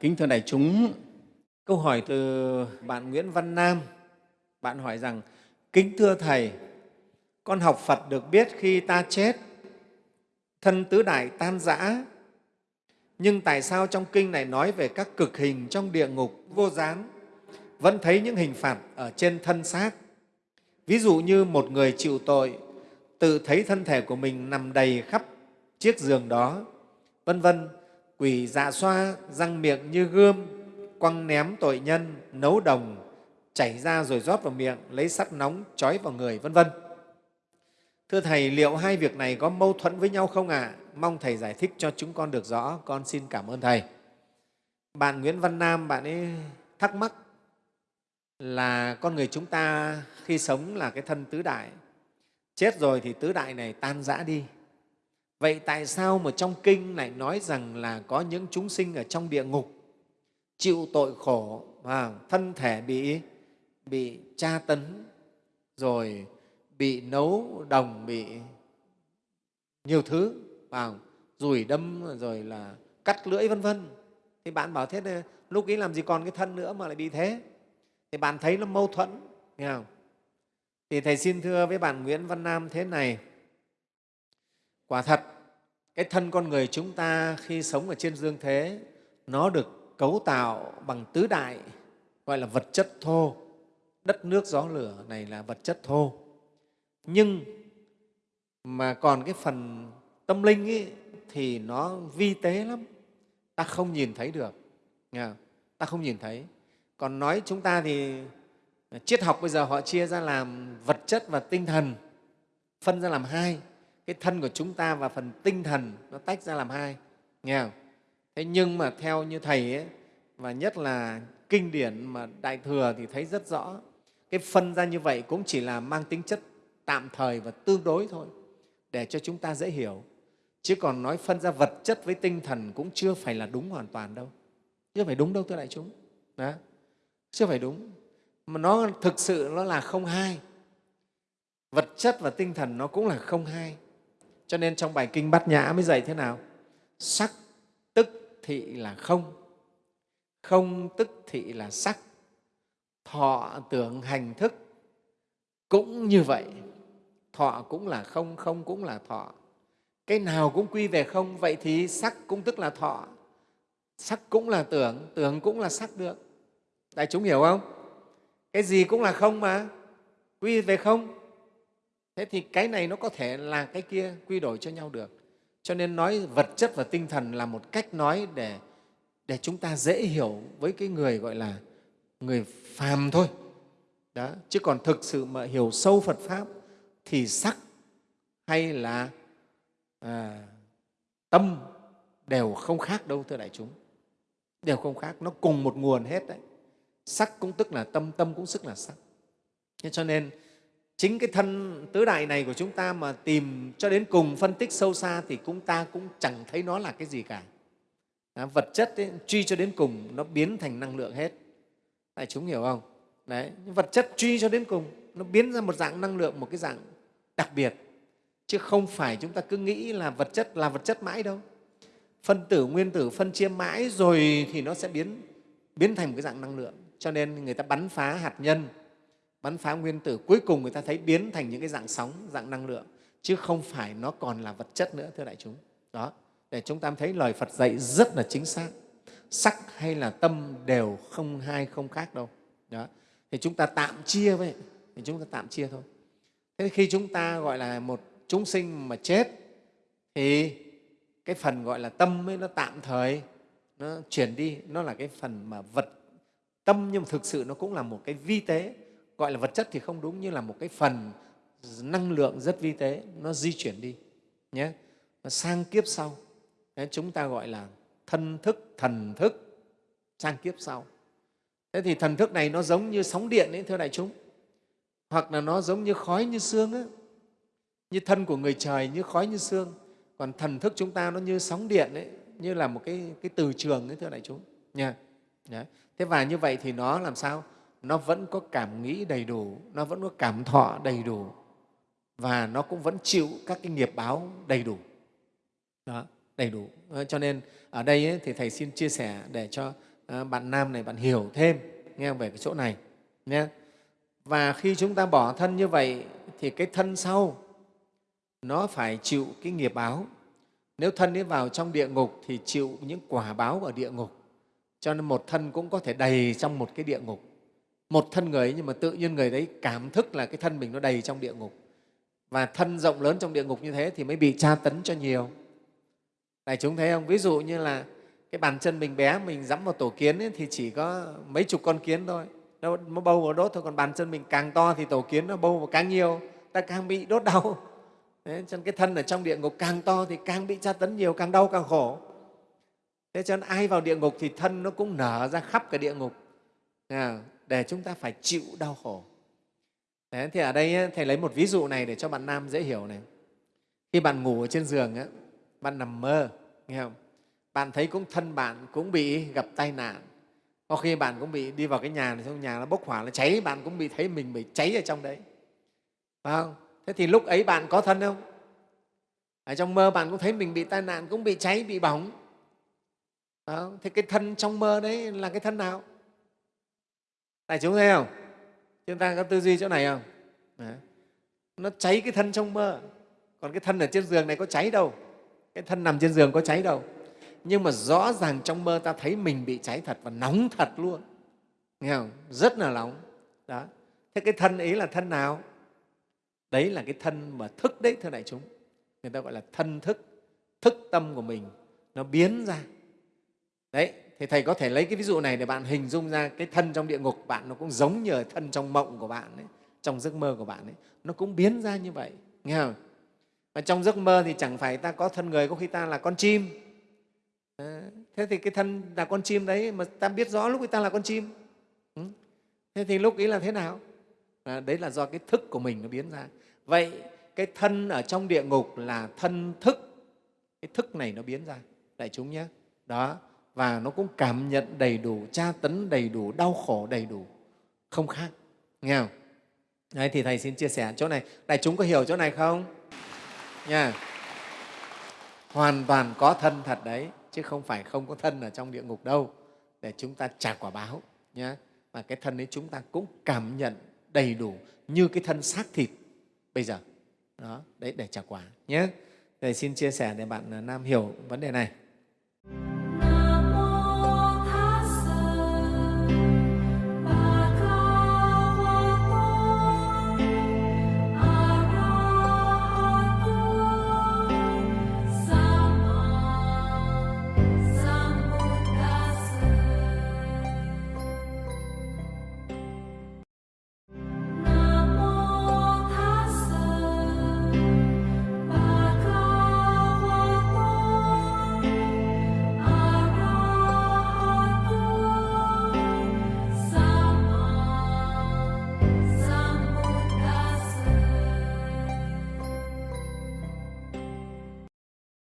Kính thưa đại chúng, câu hỏi từ bạn Nguyễn Văn Nam. Bạn hỏi rằng, Kính thưa Thầy, con học Phật được biết khi ta chết, thân tứ đại tan rã, nhưng tại sao trong kinh này nói về các cực hình trong địa ngục vô gián, vẫn thấy những hình phạt ở trên thân xác? Ví dụ như một người chịu tội, tự thấy thân thể của mình nằm đầy khắp chiếc giường đó, vân vân quỷ dạ xoa, răng miệng như gươm, quăng ném tội nhân, nấu đồng, chảy ra rồi rót vào miệng, lấy sắt nóng trói vào người, vân vân. Thưa thầy, liệu hai việc này có mâu thuẫn với nhau không ạ? À? mong thầy giải thích cho chúng con được rõ. Con xin cảm ơn thầy. Bạn nguyễn văn nam, bạn ấy thắc mắc là con người chúng ta khi sống là cái thân tứ đại. Chết rồi thì tứ đại này tan rã đi. Vậy tại sao mà trong kinh lại nói rằng là có những chúng sinh ở trong địa ngục chịu tội khổ, và thân thể bị, bị tra tấn, rồi bị nấu đồng, bị nhiều thứ, à, rủi đâm, rồi là cắt lưỡi vân vân. Thì bạn bảo thế lúc ấy làm gì còn cái thân nữa mà lại bị thế? Thì bạn thấy nó mâu thuẫn, nghe không? Thì Thầy xin thưa với bạn Nguyễn Văn Nam thế này, Quả thật, cái thân con người chúng ta khi sống ở trên dương thế, nó được cấu tạo bằng tứ đại, gọi là vật chất thô. Đất, nước, gió, lửa này là vật chất thô. Nhưng mà còn cái phần tâm linh ấy, thì nó vi tế lắm, ta không nhìn thấy được. Nghe Ta không nhìn thấy. Còn nói chúng ta thì triết học bây giờ họ chia ra làm vật chất và tinh thần, phân ra làm hai cái thân của chúng ta và phần tinh thần nó tách ra làm hai nghe không? Thế nhưng mà theo như thầy ấy, và nhất là kinh điển mà đại thừa thì thấy rất rõ cái phân ra như vậy cũng chỉ là mang tính chất tạm thời và tương đối thôi để cho chúng ta dễ hiểu. Chứ còn nói phân ra vật chất với tinh thần cũng chưa phải là đúng hoàn toàn đâu. Chưa phải đúng đâu thưa đại chúng. Đó chưa phải đúng. Mà nó thực sự nó là không hai. Vật chất và tinh thần nó cũng là không hai cho nên trong bài kinh Bát Nhã mới dạy thế nào? Sắc tức thị là không, không tức thị là sắc, thọ tưởng hành thức cũng như vậy. Thọ cũng là không, không cũng là thọ. Cái nào cũng quy về không, vậy thì sắc cũng tức là thọ, sắc cũng là tưởng, tưởng cũng là sắc được. Đại chúng hiểu không? Cái gì cũng là không mà, quy về không thế thì cái này nó có thể là cái kia quy đổi cho nhau được. Cho nên nói vật chất và tinh thần là một cách nói để để chúng ta dễ hiểu với cái người gọi là người phàm thôi. Đó chứ còn thực sự mà hiểu sâu phật pháp thì sắc hay là à, tâm đều không khác đâu thưa đại chúng. Đều không khác nó cùng một nguồn hết đấy. Sắc cũng tức là tâm tâm cũng tức là sắc. Thế cho nên chính cái thân tứ đại này của chúng ta mà tìm cho đến cùng phân tích sâu xa thì chúng ta cũng chẳng thấy nó là cái gì cả. À, vật chất ấy, truy cho đến cùng nó biến thành năng lượng hết. Đại chúng hiểu không? Đấy vật chất truy cho đến cùng nó biến ra một dạng năng lượng một cái dạng đặc biệt. Chứ không phải chúng ta cứ nghĩ là vật chất là vật chất mãi đâu. Phân tử nguyên tử phân chia mãi rồi thì nó sẽ biến biến thành một cái dạng năng lượng. Cho nên người ta bắn phá hạt nhân bắn phá nguyên tử, cuối cùng người ta thấy biến thành những cái dạng sóng, dạng năng lượng, chứ không phải nó còn là vật chất nữa, thưa đại chúng. Đó, để chúng ta thấy lời phật dạy rất là chính xác. Sắc hay là tâm đều không hai, không khác đâu. Đó, thì chúng ta tạm chia vậy thì chúng ta tạm chia thôi. Thế khi chúng ta gọi là một chúng sinh mà chết, thì cái phần gọi là tâm ấy nó tạm thời, nó chuyển đi, nó là cái phần mà vật, tâm nhưng mà thực sự nó cũng là một cái vi tế gọi là vật chất thì không đúng như là một cái phần năng lượng rất vi tế nó di chuyển đi nhé. Sang kiếp sau Đấy, chúng ta gọi là thân thức thần thức sang kiếp sau. Thế thì thần thức này nó giống như sóng điện ấy thưa đại chúng. Hoặc là nó giống như khói như xương ấy. như thân của người trời như khói như xương còn thần thức chúng ta nó như sóng điện ấy, như là một cái, cái từ trường ấy thưa đại chúng nha. Đấy. thế và như vậy thì nó làm sao? Nó vẫn có cảm nghĩ đầy đủ, nó vẫn có cảm thọ đầy đủ và nó cũng vẫn chịu các cái nghiệp báo đầy đủ. Đó, đầy đủ. Ờ, cho nên ở đây ấy, thì Thầy xin chia sẻ để cho ờ, bạn nam này bạn hiểu thêm nghe về cái chỗ này nhé và khi chúng ta bỏ thân như vậy thì cái thân sau nó phải chịu cái nghiệp báo nếu thân ấy vào trong địa ngục thì chịu những quả báo ở địa ngục cho nên một thân cũng có thể đầy trong một cái địa ngục một thân người ấy, nhưng mà tự nhiên người đấy cảm thức là cái thân mình nó đầy trong địa ngục. Và thân rộng lớn trong địa ngục như thế thì mới bị tra tấn cho nhiều. Đại chúng thấy không? Ví dụ như là cái bàn chân mình bé mình dẫm vào tổ kiến ấy, thì chỉ có mấy chục con kiến thôi. Nó, nó bâu vào đốt thôi còn bàn chân mình càng to thì tổ kiến nó bâu vào càng nhiều ta càng bị đốt đau. Đấy, cho nên cái thân ở trong địa ngục càng to thì càng bị tra tấn nhiều, càng đau càng khổ. Thế cho nên ai vào địa ngục thì thân nó cũng nở ra khắp cả địa ngục để chúng ta phải chịu đau khổ. Đấy, thì ở đây Thầy lấy một ví dụ này để cho bạn nam dễ hiểu này. Khi bạn ngủ ở trên giường, bạn nằm mơ, nghe không? bạn thấy cũng thân bạn cũng bị gặp tai nạn. Có khi bạn cũng bị đi vào cái nhà này, trong nhà nó bốc hỏa, nó cháy, bạn cũng bị thấy mình bị cháy ở trong đấy. Phải không? thế thì lúc ấy bạn có thân không ở trong mơ bạn cũng thấy mình bị tai nạn cũng bị cháy bị bỏng đó. thế cái thân trong mơ đấy là cái thân nào đại chúng thấy không? Chúng ta có tư duy chỗ này không? Đấy. nó cháy cái thân trong mơ. Còn cái thân ở trên giường này có cháy đâu. Cái thân nằm trên giường có cháy đâu. Nhưng mà rõ ràng trong mơ ta thấy mình bị cháy thật và nóng thật luôn. Nghe không? Rất là nóng. Đó. Thế cái thân ấy là thân nào? Đấy là cái thân mà thức đấy, thưa đại chúng. Người ta gọi là thân thức. Thức tâm của mình. Nó biến ra. Đấy thì thầy có thể lấy cái ví dụ này để bạn hình dung ra cái thân trong địa ngục bạn nó cũng giống như thân trong mộng của bạn ấy, trong giấc mơ của bạn ấy. Nó cũng biến ra như vậy nghe không? Và trong giấc mơ thì chẳng phải ta có thân người có khi ta là con chim. À, thế thì cái thân là con chim đấy mà ta biết rõ lúc ấy ta là con chim. Ừ. thế thì lúc ấy là thế nào? À, đấy là do cái thức của mình nó biến ra. Vậy cái thân ở trong địa ngục là thân thức. Cái thức này nó biến ra. Đại chúng nhé. Đó và nó cũng cảm nhận đầy đủ, tra tấn đầy đủ, đau khổ đầy đủ. Không khác, nghe không? Đấy, thì thầy xin chia sẻ chỗ này. Đại chúng có hiểu chỗ này không? Nha. Hoàn toàn có thân thật đấy, chứ không phải không có thân ở trong địa ngục đâu. Để chúng ta trả quả báo nhé và cái thân ấy chúng ta cũng cảm nhận đầy đủ như cái thân xác thịt bây giờ. Đó, đấy, để trả quả nhé thầy xin chia sẻ để bạn à, nam hiểu vấn đề này.